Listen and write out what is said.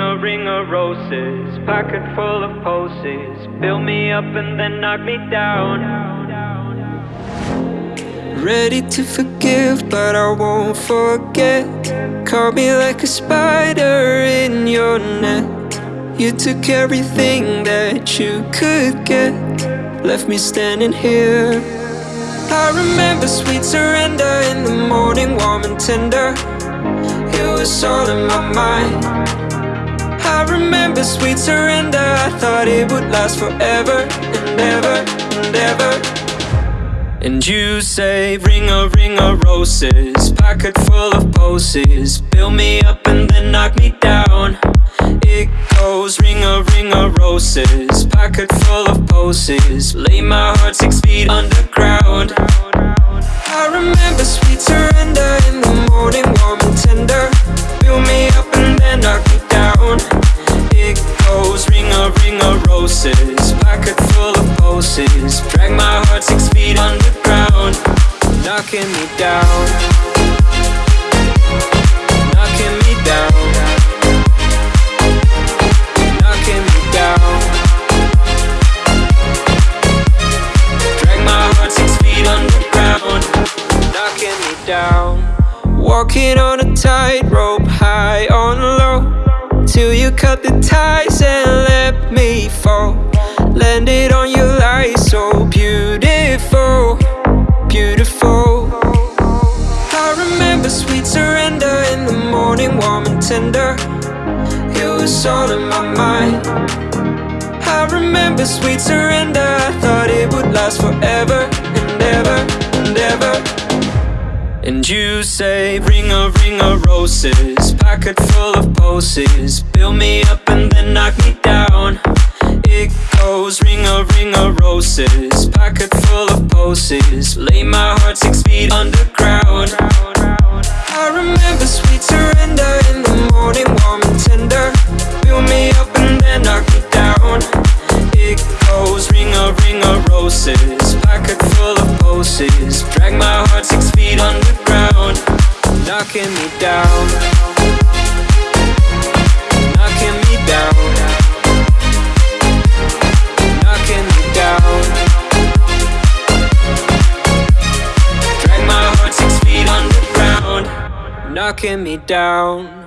a ring of roses, pocket full of poses. Build me up and then knock me down. Ready to forgive, but I won't forget. Caught me like a spider in your net. You took everything that you could get, left me standing here. I remember sweet surrender in the morning, warm and tender. It was all in my mind. I remember sweet surrender. I thought it would last forever and ever and ever. And you say, ring a ring of roses, pocket full of poses. Build me up and then knock me down. It goes, ring a ring of roses, pocket full of poses. Lay my heart six feet underground. Knocking me down. Knocking me down. Knocking me down. Drag my heart six feet underground, knocking me down. Walking on a tightrope, high on low, till you cut the ties and let me fall. Landed on your light, so beautiful, beautiful. Sweet surrender in the morning, warm and tender. It was all in my mind. I remember sweet surrender. I thought it would last forever and ever and ever. And you say, ring a ring of roses, pocket full of poses. Build me up and then knock me down. It goes, ring a ring of roses, pocket full of poses. Lay my heart six feet underground. Ring of roses, pocket full of poses. Drag my heart six feet underground, knocking me down. Knocking me down. Knocking me down. Drag my heart six feet underground, knocking me down.